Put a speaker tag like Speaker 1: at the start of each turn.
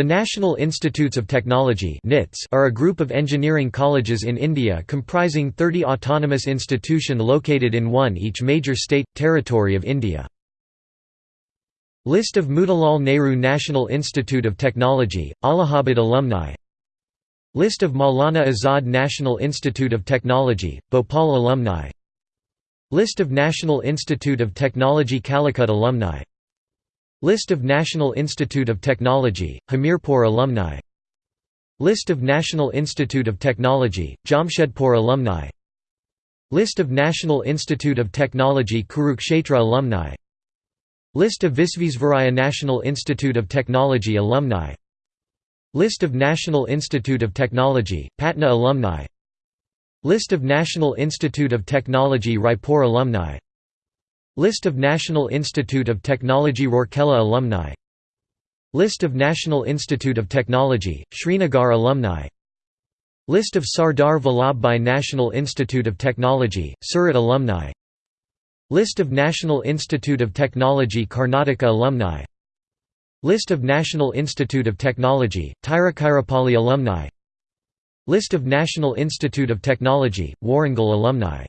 Speaker 1: The National Institutes of Technology are a group of engineering colleges in India comprising 30 autonomous institution located in one each major state, territory of India. List of Motilal Nehru National Institute of Technology, Allahabad alumni. List of Maulana Azad National Institute of Technology, Bhopal alumni. List of National Institute of Technology Calicut alumni List of National Institute of Technology, Hamirpur alumni. List of National Institute of Technology, Jamshedpur alumni. List of National Institute of Technology Kurukshetra alumni. List of Visvesvaraya National Institute of Technology alumni. List of National Institute of Technology, Patna alumni. List of National Institute of Technology Raipur alumni List of National Institute of Technology Rourkela alumni. List of National Institute of Technology, Srinagar alumni. List of Sardar Vallabhbhai National Institute of Technology, Surat alumni. List of National Institute of Technology Karnataka alumni. List of National Institute of Technology, Tiruchirappalli alumni. List of National Institute of Technology, Warangal alumni